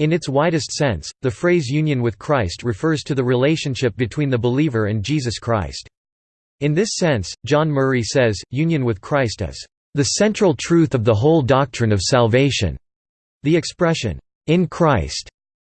In its widest sense, the phrase union with Christ refers to the relationship between the believer and Jesus Christ. In this sense, John Murray says, union with Christ is the central truth of the whole doctrine of salvation. The expression, in Christ,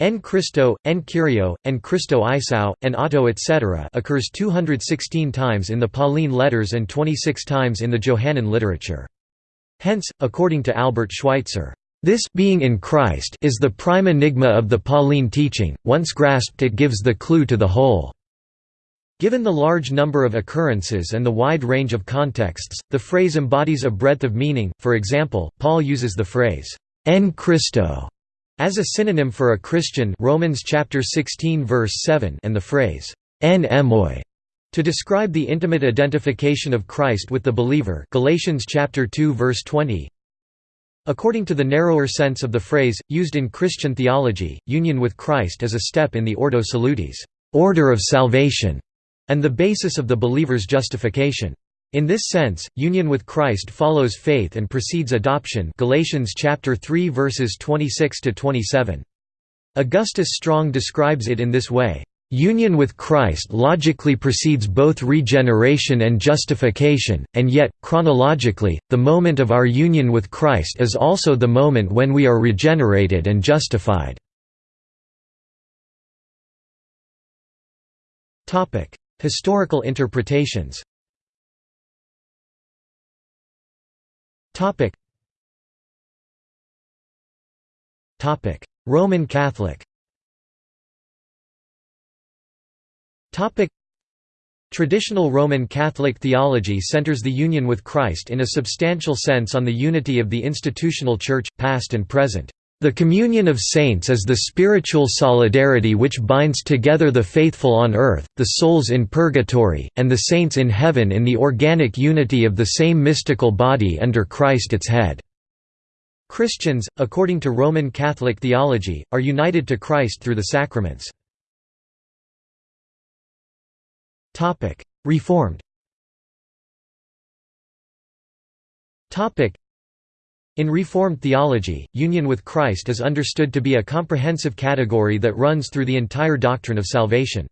en Christo, en Kyrio, en Christo Isou, en Auto etc. occurs 216 times in the Pauline letters and 26 times in the Johannine literature. Hence, according to Albert Schweitzer, this being in Christ is the prime enigma of the Pauline teaching, once grasped it gives the clue to the whole. Given the large number of occurrences and the wide range of contexts, the phrase embodies a breadth of meaning, for example, Paul uses the phrase, en Christo, as a synonym for a Christian Romans chapter 16 verse 7 and the phrase, en emoi, to describe the intimate identification of Christ with the believer Galatians chapter 2 verse 20. According to the narrower sense of the phrase, used in Christian theology, union with Christ is a step in the Ordo Salutis order of salvation", and the basis of the believer's justification. In this sense, union with Christ follows faith and precedes adoption Galatians chapter 3 verses 26 to 27. Augustus Strong describes it in this way, Union with Christ logically precedes both regeneration and justification, and yet, chronologically, the moment of our union with Christ is also the moment when we are regenerated and justified. Historical interpretations Roman Catholic Traditional Roman Catholic theology centers the union with Christ in a substantial sense on the unity of the institutional Church, past and present. The communion of saints is the spiritual solidarity which binds together the faithful on earth, the souls in purgatory, and the saints in heaven in the organic unity of the same mystical body under Christ its head. Christians, according to Roman Catholic theology, are united to Christ through the sacraments. Topic: Reformed. Topic: In Reformed theology, union with Christ is understood to be a comprehensive category that runs through the entire doctrine of salvation.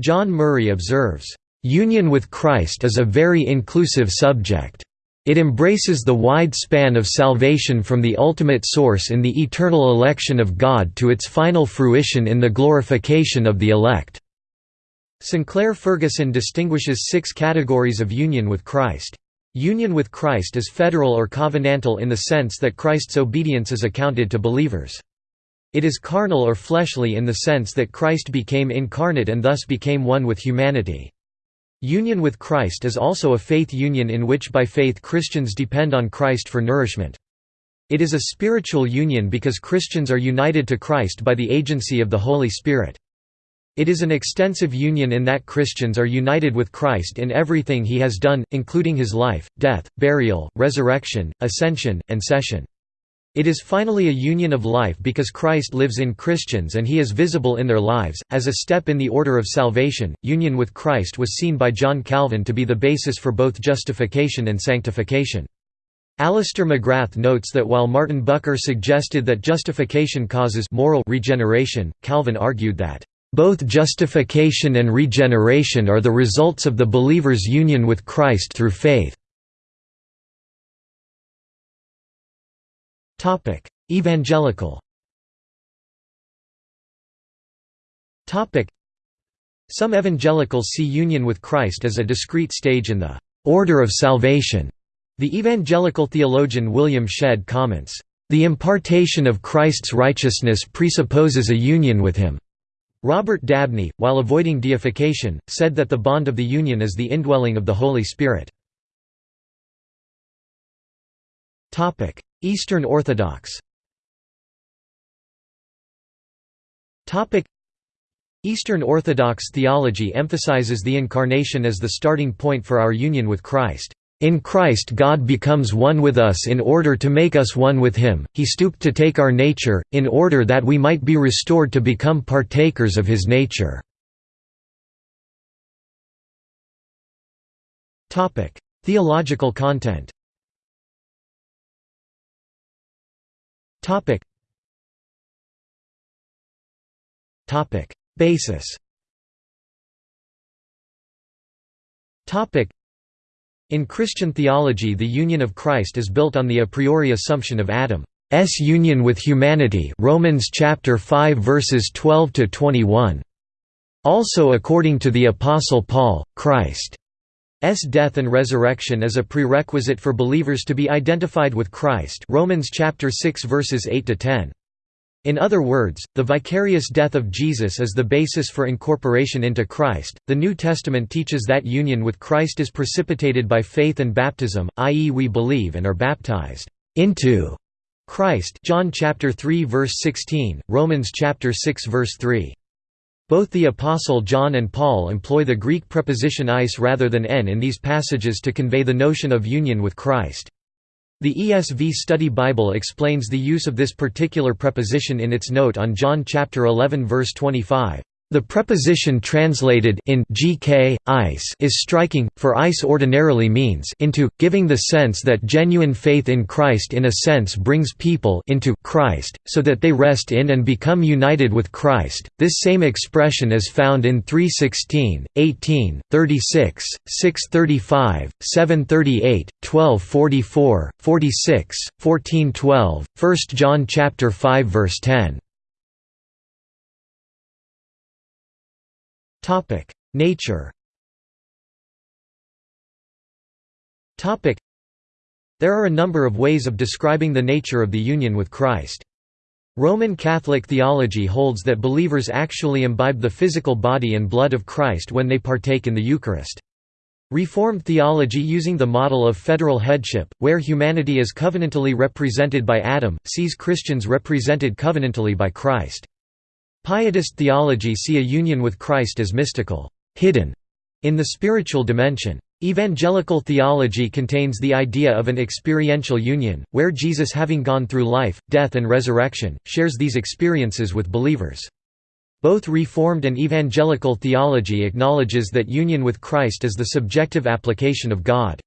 John Murray observes, "Union with Christ is a very inclusive subject. It embraces the wide span of salvation from the ultimate source in the eternal election of God to its final fruition in the glorification of the elect." Sinclair Ferguson distinguishes six categories of union with Christ. Union with Christ is federal or covenantal in the sense that Christ's obedience is accounted to believers. It is carnal or fleshly in the sense that Christ became incarnate and thus became one with humanity. Union with Christ is also a faith union in which by faith Christians depend on Christ for nourishment. It is a spiritual union because Christians are united to Christ by the agency of the Holy Spirit. It is an extensive union in that Christians are united with Christ in everything he has done, including his life, death, burial, resurrection, ascension, and session. It is finally a union of life because Christ lives in Christians and he is visible in their lives. As a step in the order of salvation, union with Christ was seen by John Calvin to be the basis for both justification and sanctification. Alister McGrath notes that while Martin Bucer suggested that justification causes moral regeneration, Calvin argued that both justification and regeneration are the results of the believer's union with Christ through faith. Evangelical Some evangelicals see union with Christ as a discrete stage in the order of salvation. The evangelical theologian William Shedd comments, "...the impartation of Christ's righteousness presupposes a union with him." Robert Dabney, while avoiding deification, said that the bond of the union is the indwelling of the Holy Spirit. Eastern Orthodox Eastern Orthodox theology emphasizes the Incarnation as the starting point for our union with Christ. In Christ God becomes one with us in order to make us one with him, he stooped to take our nature, in order that we might be restored to become partakers of his nature. Theological content. Basis In Christian theology the union of Christ is built on the a priori assumption of Adam's union with humanity Romans chapter 5 verses 12 to 21 also according to the apostle Paul Christ's death and resurrection is a prerequisite for believers to be identified with Christ Romans chapter 6 verses 8 to 10 in other words, the vicarious death of Jesus is the basis for incorporation into Christ. The New Testament teaches that union with Christ is precipitated by faith and baptism, i.e. we believe and are baptized into Christ. John chapter 3 verse 16, Romans chapter 6 verse 3. Both the apostle John and Paul employ the Greek preposition eis rather than en in these passages to convey the notion of union with Christ. The ESV Study Bible explains the use of this particular preposition in its note on John chapter 11 verse 25. The preposition translated in gk, eis is striking, for eis ordinarily means into, giving the sense that genuine faith in Christ in a sense brings people into Christ, so that they rest in and become united with Christ. This same expression is found in 3:16, 18, 36, 6:35, 7:38, 12:44, 46, 14:12, 1 John chapter 5 verse 10. Nature There are a number of ways of describing the nature of the union with Christ. Roman Catholic theology holds that believers actually imbibe the physical body and blood of Christ when they partake in the Eucharist. Reformed theology using the model of federal headship, where humanity is covenantally represented by Adam, sees Christians represented covenantally by Christ. Pietist theology see a union with Christ as mystical, hidden, in the spiritual dimension. Evangelical theology contains the idea of an experiential union, where Jesus having gone through life, death and resurrection, shares these experiences with believers. Both Reformed and Evangelical theology acknowledges that union with Christ is the subjective application of God's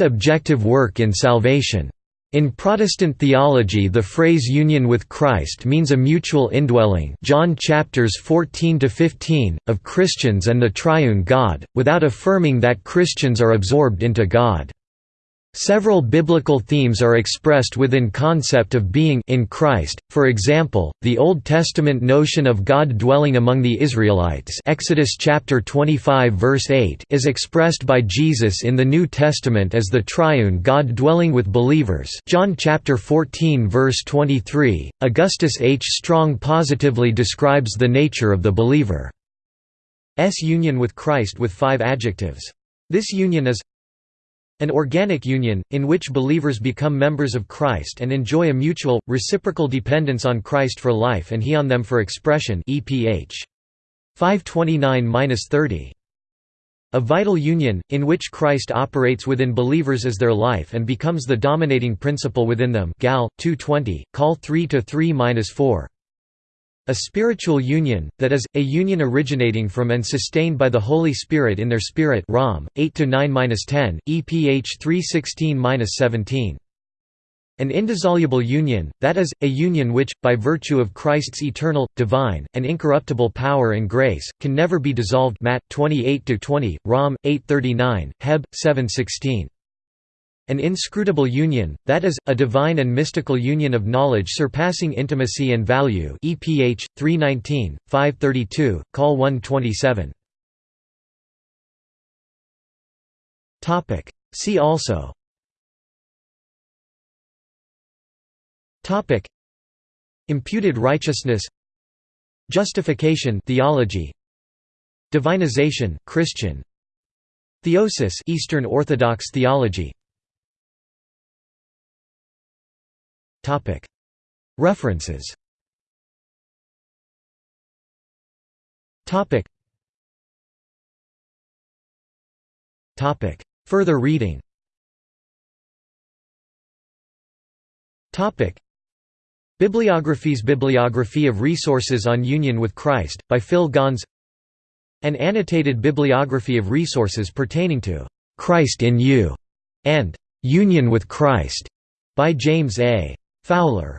objective work in salvation. In Protestant theology the phrase union with Christ means a mutual indwelling John chapters 14 to 15 of Christians and the triune God, without affirming that Christians are absorbed into God. Several biblical themes are expressed within concept of being in Christ. For example, the Old Testament notion of God dwelling among the Israelites, Exodus chapter 25 verse 8, is expressed by Jesus in the New Testament as the triune God dwelling with believers. John chapter 14 verse 23. Augustus H. Strong positively describes the nature of the believer's union with Christ with five adjectives. This union is an organic union, in which believers become members of Christ and enjoy a mutual, reciprocal dependence on Christ for life and He on them for expression EPH. 529–30. A vital union, in which Christ operates within believers as their life and becomes the dominating principle within them Gal. 220, Col 3–3–4. A spiritual union, that is, a union originating from and sustained by the Holy Spirit in their spirit Rom, 8–9–10, EPH 316–17. An indissoluble union, that is, a union which, by virtue of Christ's eternal, divine, and incorruptible power and grace, can never be dissolved Matt 28–20, Rom, 8–39, Heb. 7–16. An inscrutable union, that is, a divine and mystical union of knowledge surpassing intimacy and value EPH, 319, 532, Col 127. See also. Imputed righteousness. Justification theology. Divinization Christian. Theosis Eastern Orthodox theology References. Further reading. Bibliographies Bibliography of resources on Union with Christ, by Phil Gons. An annotated bibliography of resources pertaining to "'Christ in You' and "'Union with Christ' by James A. Fowler